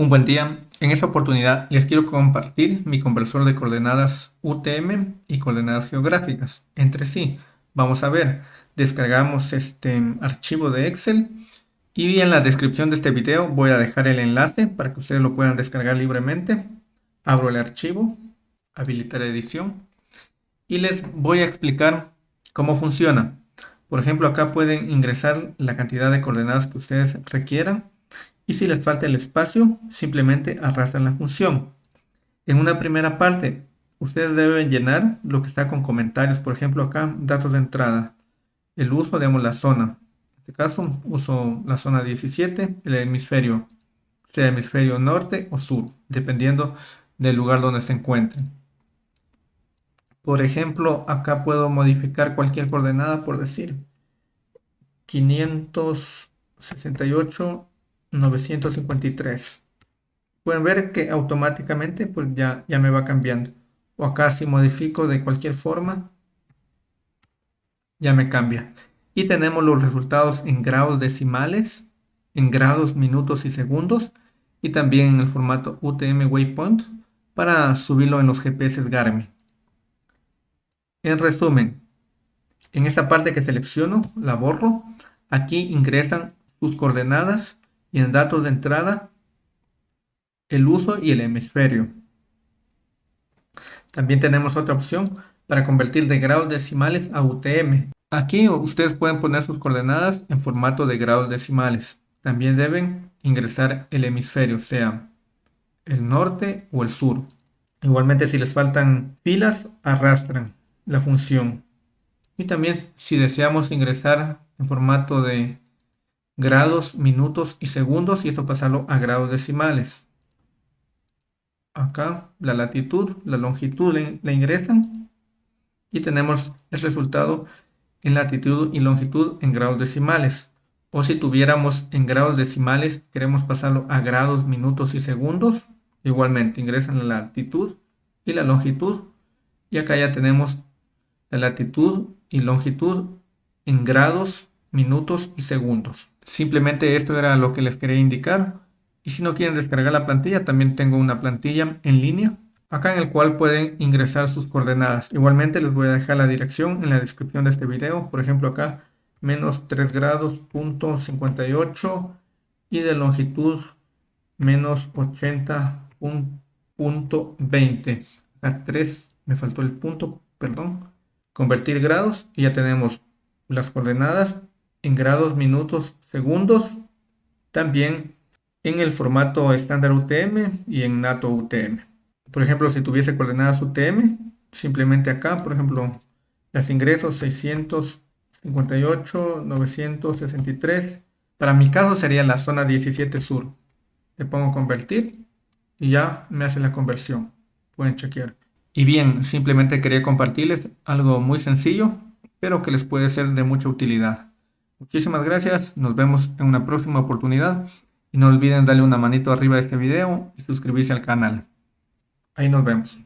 Un buen día. En esta oportunidad les quiero compartir mi conversor de coordenadas UTM y coordenadas geográficas entre sí. Vamos a ver, descargamos este archivo de Excel y en la descripción de este video voy a dejar el enlace para que ustedes lo puedan descargar libremente. Abro el archivo, habilitar edición y les voy a explicar cómo funciona. Por ejemplo, acá pueden ingresar la cantidad de coordenadas que ustedes requieran y si les falta el espacio, simplemente arrastran la función. En una primera parte, ustedes deben llenar lo que está con comentarios. Por ejemplo, acá, datos de entrada. El uso, digamos, la zona. En este caso, uso la zona 17, el hemisferio, sea hemisferio norte o sur, dependiendo del lugar donde se encuentren. Por ejemplo, acá puedo modificar cualquier coordenada, por decir 568 953. Pueden ver que automáticamente pues ya, ya me va cambiando. O acá si modifico de cualquier forma, ya me cambia. Y tenemos los resultados en grados decimales, en grados, minutos y segundos. Y también en el formato UTM Waypoint para subirlo en los GPS Garmin. En resumen, en esta parte que selecciono, la borro. Aquí ingresan sus coordenadas y en datos de entrada el uso y el hemisferio. También tenemos otra opción para convertir de grados decimales a UTM. Aquí ustedes pueden poner sus coordenadas en formato de grados decimales. También deben ingresar el hemisferio, sea el norte o el sur. Igualmente si les faltan filas, arrastran la función. Y también si deseamos ingresar en formato de grados, minutos y segundos y esto pasarlo a grados decimales. Acá la latitud, la longitud le, ingresan y tenemos el resultado en latitud y longitud en grados decimales. O si tuviéramos en grados decimales, queremos pasarlo a grados, minutos y segundos, igualmente ingresan la latitud y la longitud. Y acá ya tenemos la latitud y longitud en grados, minutos y segundos. Simplemente esto era lo que les quería indicar. Y si no quieren descargar la plantilla, también tengo una plantilla en línea. Acá en el cual pueden ingresar sus coordenadas. Igualmente les voy a dejar la dirección en la descripción de este video. Por ejemplo acá, menos 3 grados, punto 58. Y de longitud, menos 80, punto 20. Acá 3, me faltó el punto, perdón. Convertir grados y ya tenemos las coordenadas en grados, minutos, segundos, también en el formato estándar UTM y en NATO UTM. Por ejemplo, si tuviese coordenadas UTM, simplemente acá, por ejemplo, las ingresos 658, 963. Para mi caso sería la zona 17 sur. Le pongo convertir y ya me hace la conversión. Pueden chequear. Y bien, simplemente quería compartirles algo muy sencillo, pero que les puede ser de mucha utilidad. Muchísimas gracias, nos vemos en una próxima oportunidad y no olviden darle una manito arriba a este video y suscribirse al canal. Ahí nos vemos.